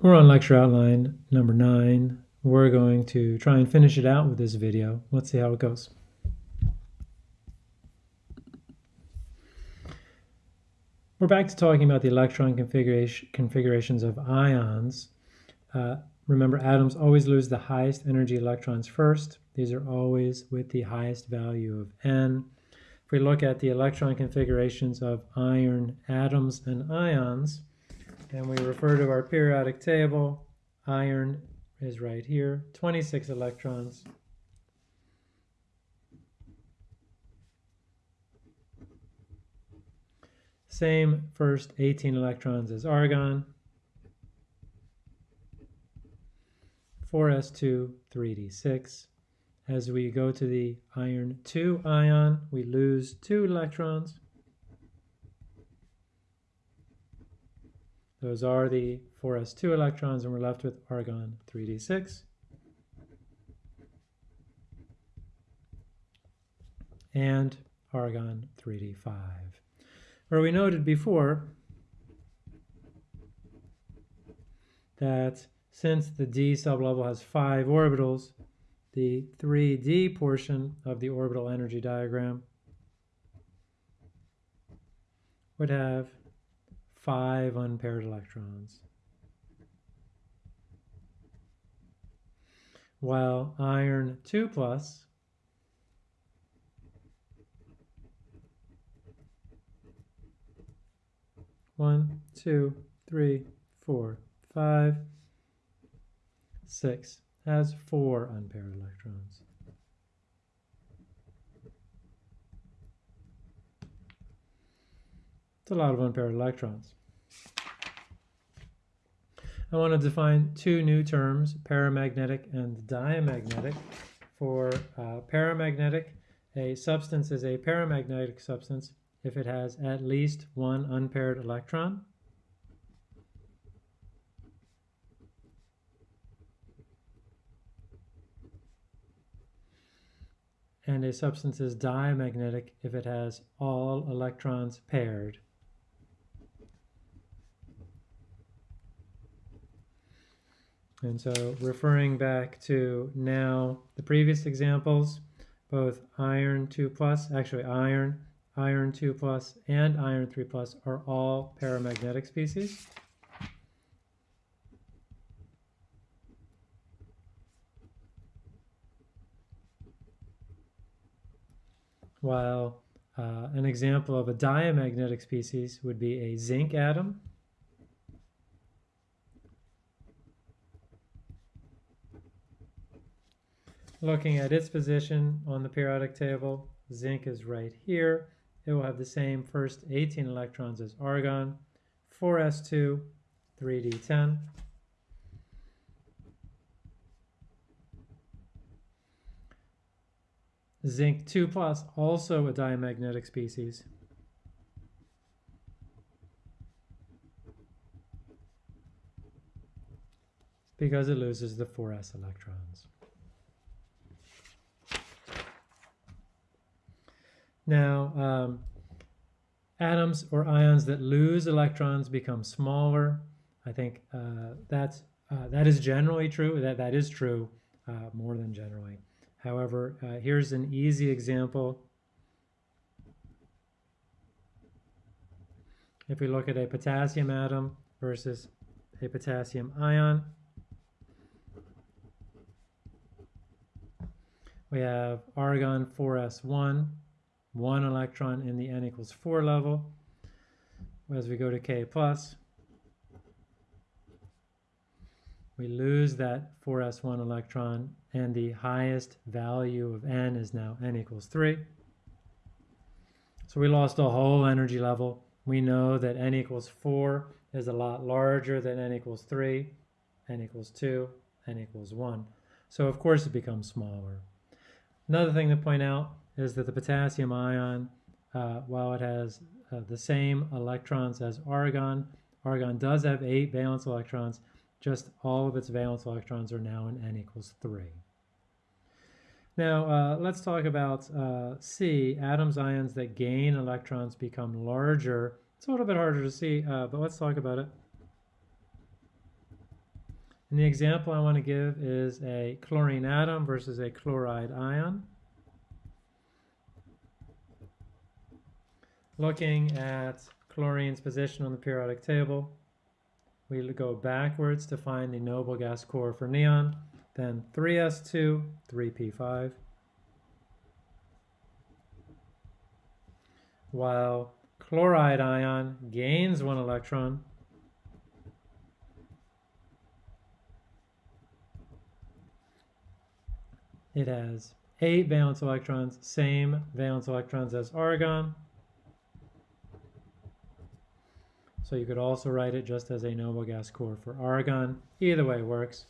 We're on lecture outline number nine. We're going to try and finish it out with this video. Let's see how it goes. We're back to talking about the electron configuration, configurations of ions. Uh, remember, atoms always lose the highest energy electrons first. These are always with the highest value of n. If we look at the electron configurations of iron atoms and ions, and we refer to our periodic table. Iron is right here, 26 electrons. Same first 18 electrons as argon. 4s2, 3d6. As we go to the iron 2 ion, we lose 2 electrons. Those are the 4s2 electrons, and we're left with argon 3d6. And argon 3d5. Where we noted before that since the d sublevel has five orbitals, the 3d portion of the orbital energy diagram would have five unpaired electrons. While iron 2 plus one, two, three, four, five, six has four unpaired electrons. It's a lot of unpaired electrons. I want to define two new terms, paramagnetic and diamagnetic. For uh, paramagnetic, a substance is a paramagnetic substance if it has at least one unpaired electron. And a substance is diamagnetic if it has all electrons paired. And so referring back to now the previous examples, both iron 2 plus, actually iron, iron 2 plus, and iron 3 plus are all paramagnetic species. While uh, an example of a diamagnetic species would be a zinc atom. Looking at its position on the periodic table, zinc is right here. It will have the same first 18 electrons as argon, 4s2, 3d10. Zinc 2 plus, also a diamagnetic species. because it loses the 4s electrons. Now, um, atoms or ions that lose electrons become smaller. I think uh, that's, uh, that is generally true. That, that is true uh, more than generally. However, uh, here's an easy example. If we look at a potassium atom versus a potassium ion, we have argon 4s1 one electron in the n equals 4 level. As we go to K plus, we lose that 4s1 electron and the highest value of n is now n equals 3. So we lost a whole energy level. We know that n equals 4 is a lot larger than n equals 3, n equals 2, n equals 1. So of course it becomes smaller. Another thing to point out is that the potassium ion, uh, while it has uh, the same electrons as argon, argon does have eight valence electrons, just all of its valence electrons are now in n equals 3. Now, uh, let's talk about uh, C, atoms, ions that gain electrons become larger. It's a little bit harder to see, uh, but let's talk about it. And the example I want to give is a chlorine atom versus a chloride ion. Looking at chlorine's position on the periodic table, we go backwards to find the noble gas core for neon, then 3s2, 3p5. While chloride ion gains one electron, it has eight valence electrons, same valence electrons as argon. So you could also write it just as a noble gas core for argon. Either way works.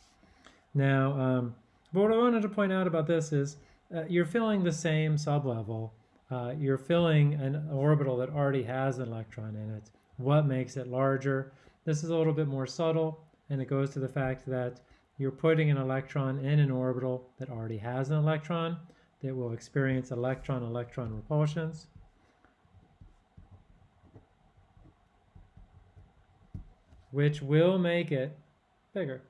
Now, um, but what I wanted to point out about this is uh, you're filling the same sublevel. Uh, you're filling an orbital that already has an electron in it. What makes it larger? This is a little bit more subtle, and it goes to the fact that you're putting an electron in an orbital that already has an electron that will experience electron-electron repulsions. Which will make it bigger.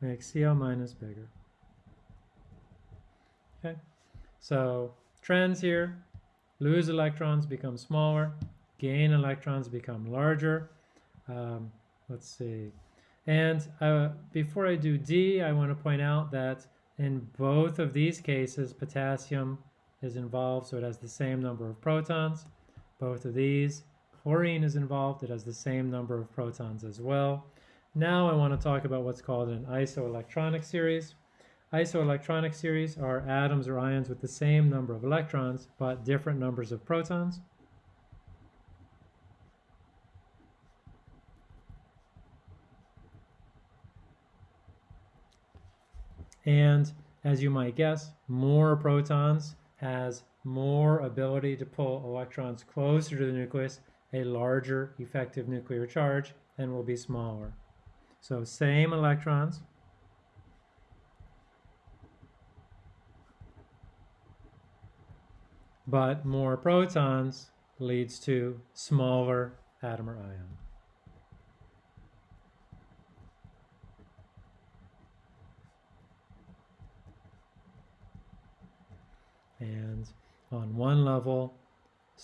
Make Cl minus bigger. Okay, so trends here, lose electrons, become smaller, gain electrons, become larger. Um, let's see. And uh, before I do D, I want to point out that in both of these cases, potassium is involved, so it has the same number of protons. Both of these Chlorine is involved. It has the same number of protons as well. Now I want to talk about what's called an isoelectronic series. Isoelectronic series are atoms or ions with the same number of electrons, but different numbers of protons. And as you might guess, more protons has more ability to pull electrons closer to the nucleus a larger effective nuclear charge and will be smaller. So same electrons, but more protons leads to smaller atom or ion. And on one level,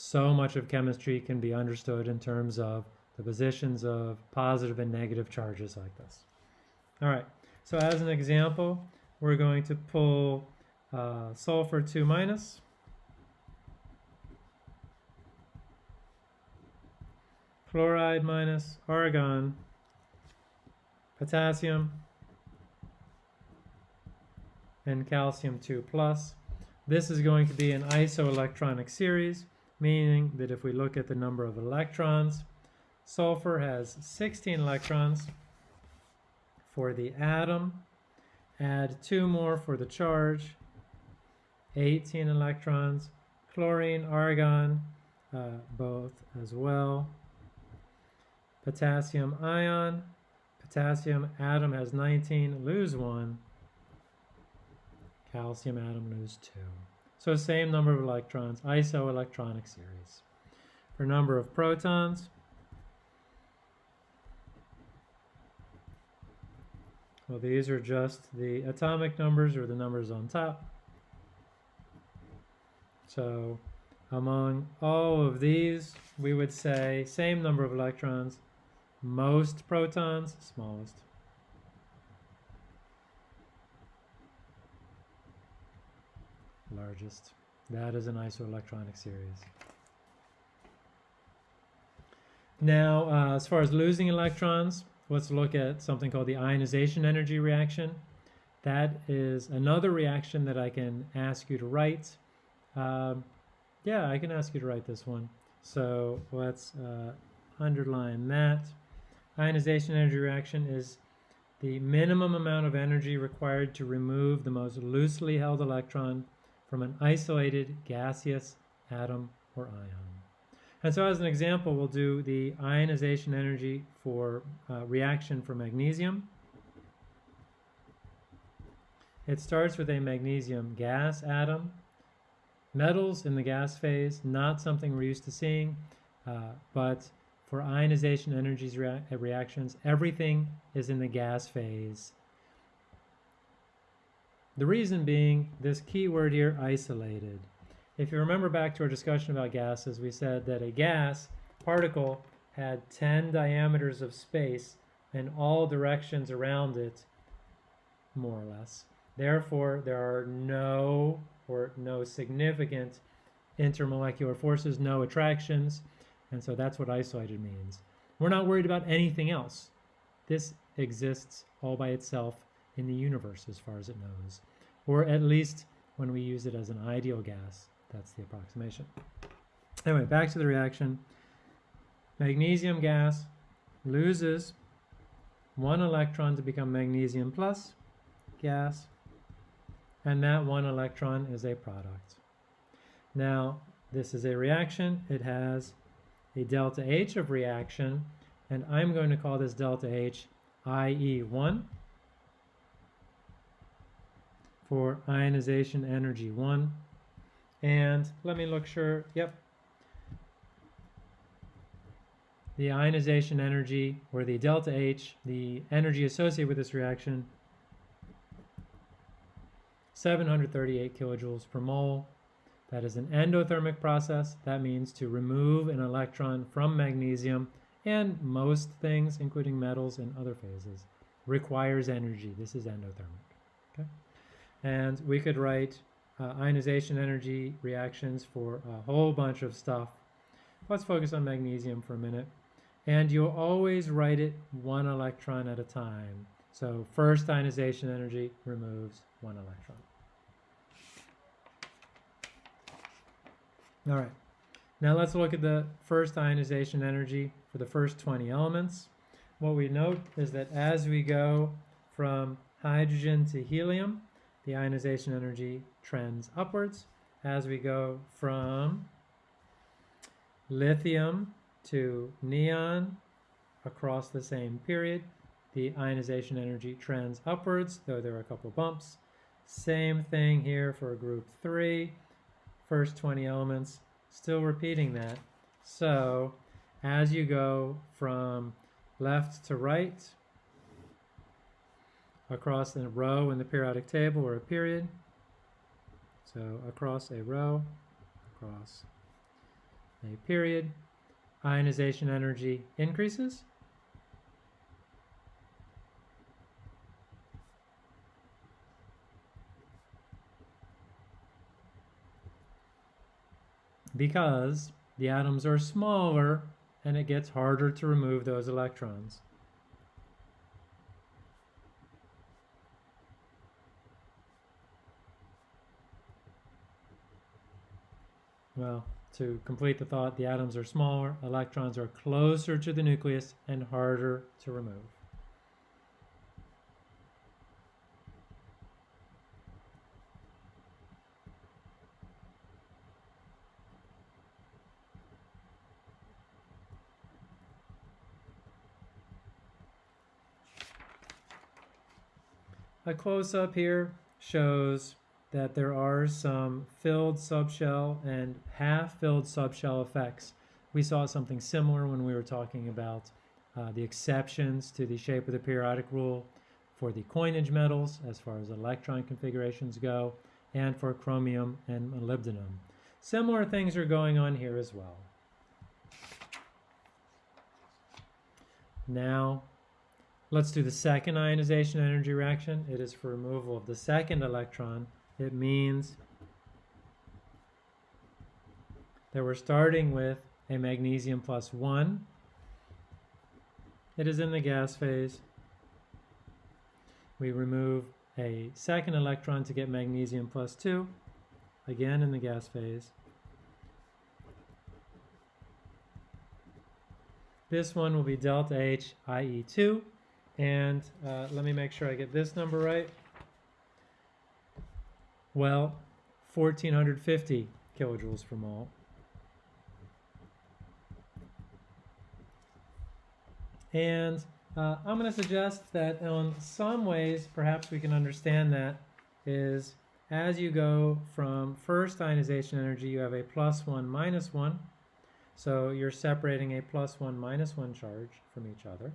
so much of chemistry can be understood in terms of the positions of positive and negative charges like this. All right, so as an example, we're going to pull uh, sulfur 2 minus, chloride minus, argon, potassium, and calcium 2 plus. This is going to be an isoelectronic series meaning that if we look at the number of electrons, sulfur has 16 electrons for the atom, add two more for the charge, 18 electrons, chlorine, argon, uh, both as well, potassium ion, potassium atom has 19, lose one, calcium atom lose two. So same number of electrons, isoelectronic series. For number of protons, well these are just the atomic numbers or the numbers on top. So among all of these, we would say same number of electrons, most protons, smallest. Largest. That is an isoelectronic series. Now, uh, as far as losing electrons, let's look at something called the ionization energy reaction. That is another reaction that I can ask you to write. Um, yeah, I can ask you to write this one. So let's uh, underline that. Ionization energy reaction is the minimum amount of energy required to remove the most loosely held electron from an isolated gaseous atom or ion. And so as an example, we'll do the ionization energy for uh, reaction for magnesium. It starts with a magnesium gas atom. Metals in the gas phase, not something we're used to seeing, uh, but for ionization energies rea reactions, everything is in the gas phase. The reason being this key word here, isolated. If you remember back to our discussion about gases, we said that a gas particle had 10 diameters of space in all directions around it, more or less. Therefore, there are no or no significant intermolecular forces, no attractions, and so that's what isolated means. We're not worried about anything else. This exists all by itself in the universe as far as it knows, or at least when we use it as an ideal gas. That's the approximation. Anyway, back to the reaction. Magnesium gas loses one electron to become magnesium plus gas, and that one electron is a product. Now, this is a reaction. It has a delta H of reaction, and I'm going to call this delta H IE1 for ionization energy 1. And let me look sure, yep. The ionization energy, or the delta H, the energy associated with this reaction, 738 kilojoules per mole. That is an endothermic process. That means to remove an electron from magnesium and most things, including metals and other phases, requires energy. This is endothermic. And we could write uh, ionization energy reactions for a whole bunch of stuff. Let's focus on magnesium for a minute. And you'll always write it one electron at a time. So first ionization energy removes one electron. All right, now let's look at the first ionization energy for the first 20 elements. What we note is that as we go from hydrogen to helium, the ionization energy trends upwards. As we go from lithium to neon across the same period, the ionization energy trends upwards, though there are a couple bumps. Same thing here for group 3 first 20 elements, still repeating that. So as you go from left to right, across a row in the periodic table or a period, so across a row, across a period, ionization energy increases. because the atoms are smaller and it gets harder to remove those electrons. Well, to complete the thought, the atoms are smaller, electrons are closer to the nucleus and harder to remove. A close-up here shows that there are some filled subshell and half-filled subshell effects. We saw something similar when we were talking about uh, the exceptions to the shape of the periodic rule for the coinage metals as far as electron configurations go and for chromium and molybdenum. Similar things are going on here as well. Now Let's do the second ionization energy reaction. It is for removal of the second electron. It means that we're starting with a magnesium plus 1. It is in the gas phase. We remove a second electron to get magnesium plus 2, again in the gas phase. This one will be delta H, IE 2. And uh, let me make sure I get this number right. Well, 1450 kilojoules per mole. And uh, I'm going to suggest that in some ways, perhaps we can understand that is as you go from first ionization energy, you have a plus one, minus one. So you're separating a plus 1, minus 1 charge from each other.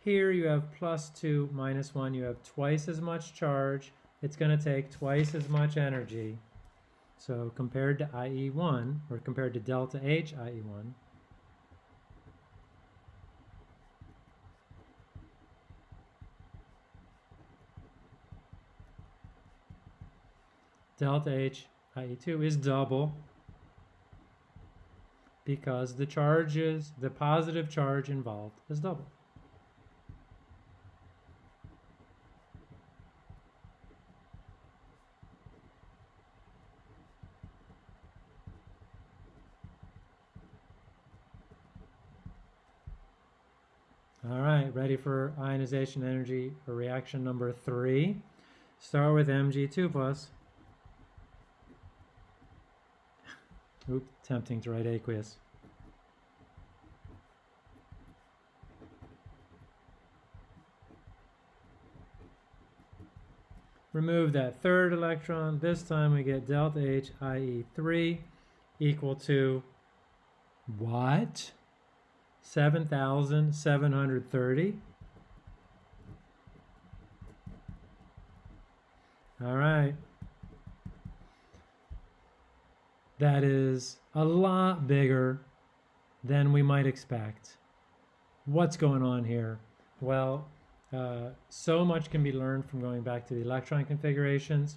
Here you have plus 2, minus 1. You have twice as much charge. It's going to take twice as much energy. So compared to IE1, or compared to delta H IE1, delta H IE2 is double because the charges, the positive charge involved is double. All right, ready for ionization energy reaction number three. Start with Mg2 plus. Oop, tempting to write aqueous. Remove that third electron. This time we get delta H, IE 3, equal to what? 7,730. All right. That is a lot bigger than we might expect. What's going on here? Well, uh, so much can be learned from going back to the electron configurations.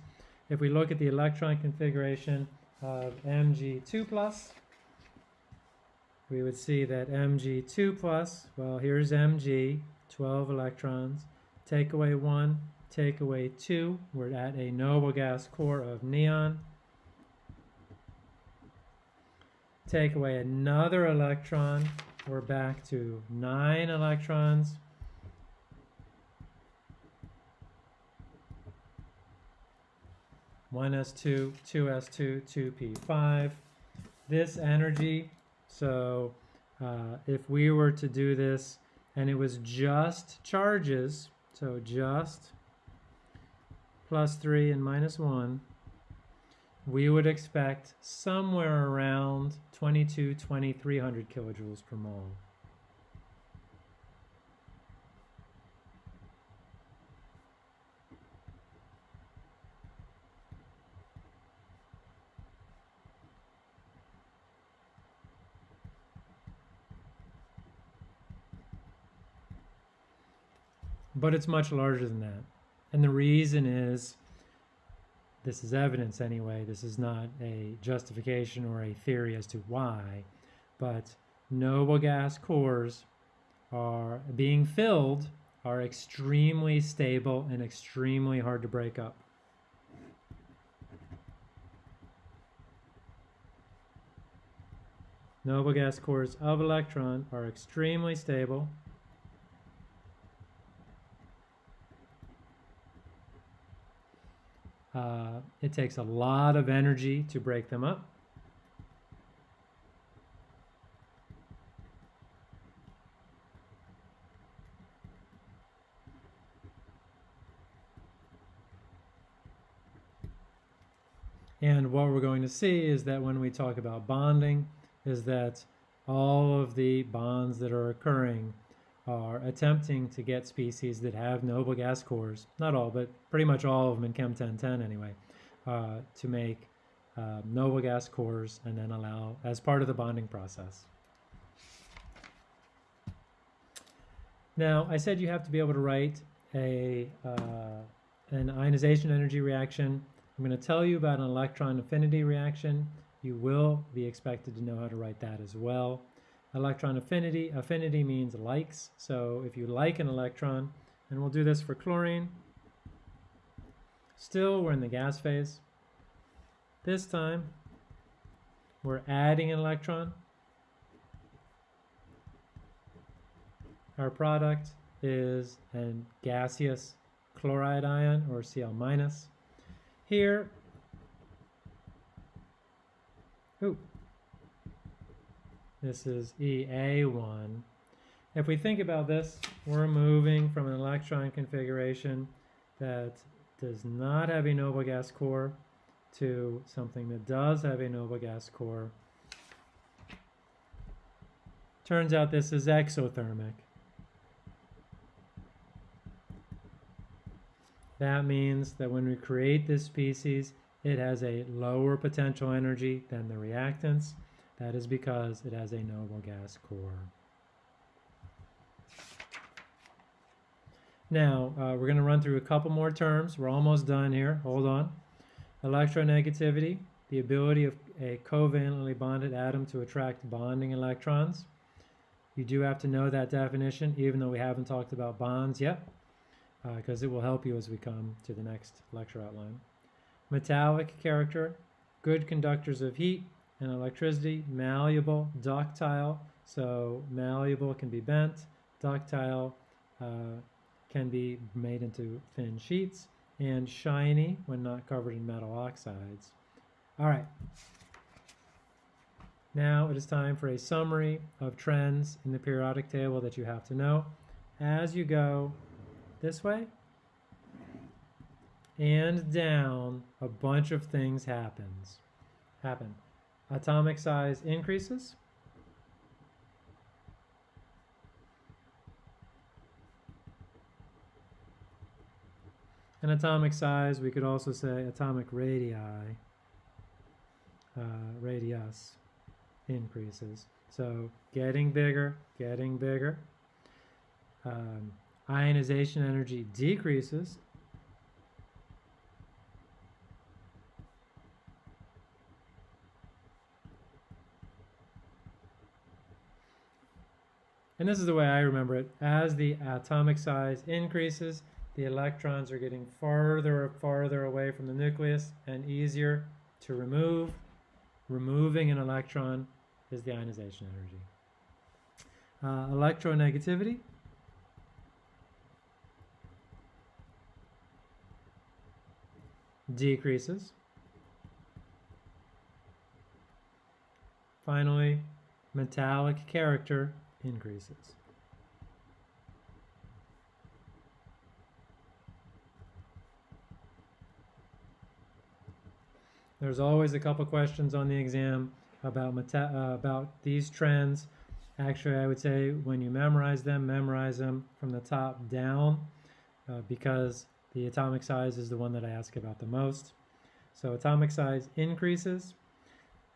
If we look at the electron configuration of Mg2 plus, we would see that Mg2 plus, well, here's Mg, 12 electrons. Take away 1, take away 2. We're at a noble gas core of neon. Take away another electron. We're back to 9 electrons. One S2, two S2, two P5. This energy so uh, if we were to do this and it was just charges, so just plus 3 and minus 1, we would expect somewhere around 22, 2300 kilojoules per mole. But it's much larger than that. And the reason is this is evidence anyway. This is not a justification or a theory as to why, but noble gas cores are being filled are extremely stable and extremely hard to break up. Noble gas cores of electron are extremely stable Uh, it takes a lot of energy to break them up. And what we're going to see is that when we talk about bonding, is that all of the bonds that are occurring are attempting to get species that have noble gas cores, not all, but pretty much all of them in Chem 1010 anyway, uh, to make uh, noble gas cores and then allow as part of the bonding process. Now, I said you have to be able to write a, uh, an ionization energy reaction. I'm going to tell you about an electron affinity reaction. You will be expected to know how to write that as well. Electron affinity, affinity means likes. So if you like an electron, and we'll do this for chlorine, still we're in the gas phase. This time, we're adding an electron. Our product is a gaseous chloride ion, or Cl minus. Here, ooh, this is EA1. If we think about this, we're moving from an electron configuration that does not have a noble gas core to something that does have a noble gas core. Turns out this is exothermic. That means that when we create this species, it has a lower potential energy than the reactants. That is because it has a noble gas core. Now, uh, we're going to run through a couple more terms. We're almost done here. Hold on. Electronegativity, the ability of a covalently bonded atom to attract bonding electrons. You do have to know that definition, even though we haven't talked about bonds yet, because uh, it will help you as we come to the next lecture outline. Metallic character, good conductors of heat and electricity, malleable, ductile, so malleable can be bent, ductile uh, can be made into thin sheets, and shiny when not covered in metal oxides. All right. Now it is time for a summary of trends in the periodic table that you have to know. As you go this way and down, a bunch of things happens. Happen. Atomic size increases. And atomic size, we could also say atomic radii, uh, radius increases. So getting bigger, getting bigger. Um, ionization energy decreases. And this is the way I remember it. As the atomic size increases, the electrons are getting farther and farther away from the nucleus and easier to remove. Removing an electron is the ionization energy. Uh, electronegativity. Decreases. Finally, metallic character increases. There's always a couple questions on the exam about uh, about these trends. Actually, I would say when you memorize them, memorize them from the top down uh, because the atomic size is the one that I ask about the most. So atomic size increases.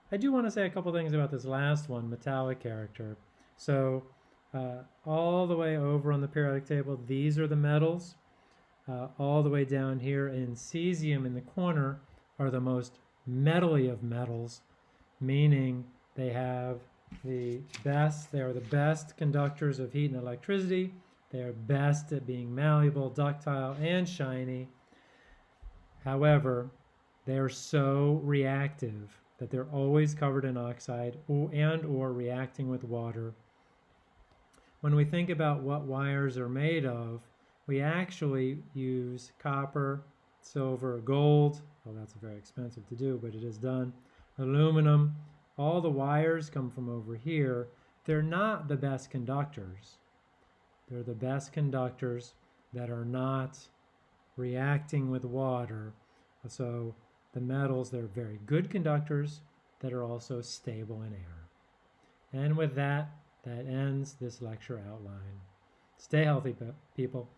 I do want to say a couple things about this last one, metallic character. So uh, all the way over on the periodic table, these are the metals. Uh, all the way down here in cesium in the corner are the most metally of metals, meaning they have the best, they are the best conductors of heat and electricity. They are best at being malleable, ductile, and shiny. However, they are so reactive that they're always covered in oxide and or reacting with water. When we think about what wires are made of, we actually use copper, silver, gold, well, that's very expensive to do, but it is done. Aluminum, all the wires come from over here. They're not the best conductors. They're the best conductors that are not reacting with water. So the metals, they're very good conductors that are also stable in air. And with that, that ends this lecture outline. Stay healthy, people.